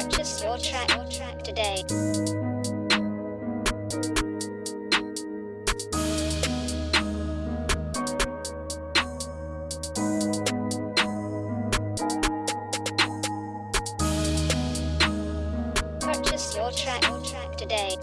Purchase your track, your track today. Purchase your track, your track today.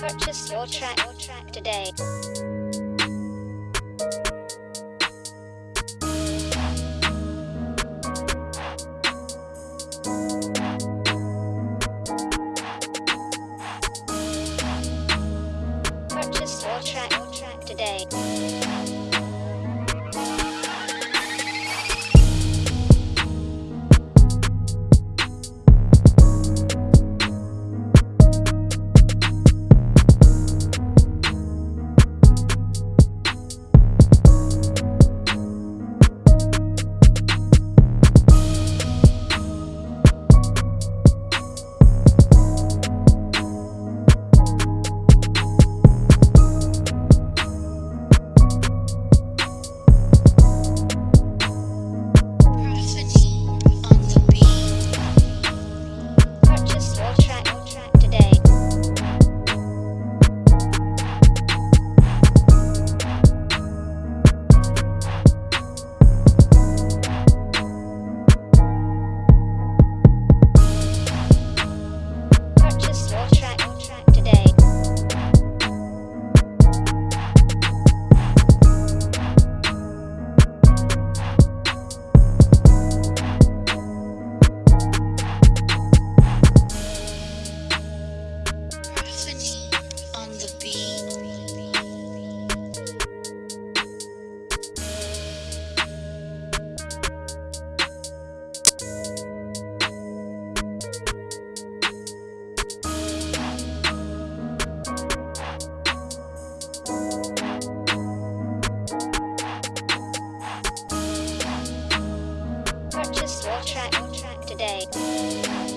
Purchase your track today. Purchase your track today. Track today.